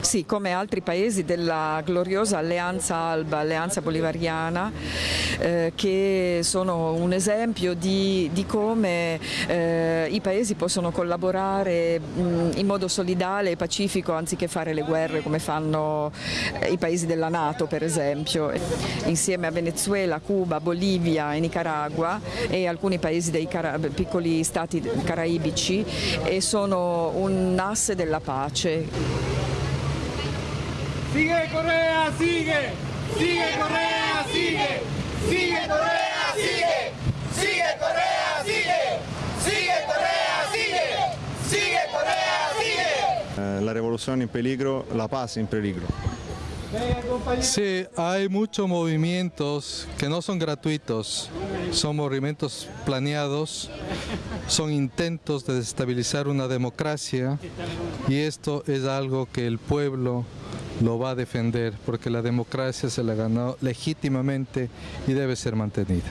Sì, come altri paesi della gloriosa alleanza Alba, alleanza bolivariana, eh, che sono un esempio di, di come eh, i paesi possono collaborare mh, in modo solidale e pacifico anziché fare le guerre come fanno eh, i paesi della Nato per esempio, insieme a Venezuela, Cuba, Bolivia e Nicaragua e alcuni paesi dei piccoli stati caraibici e sono un asse della pace. Sigue Correa, sigue. Sigue Correa, sigue. Sigue Correa, sigue. Sigue Correa, sigue. Sigue Correa, sigue. Sigue Correa, sigue. Eh, la revolución en peligro, la paz en peligro. Sí, hay muchos movimientos que no son gratuitos, son movimientos planeados, son intentos de desestabilizar una democracia y esto es algo que el pueblo lo va a defender porque la democracia se la ganó legítimamente y debe ser mantenida.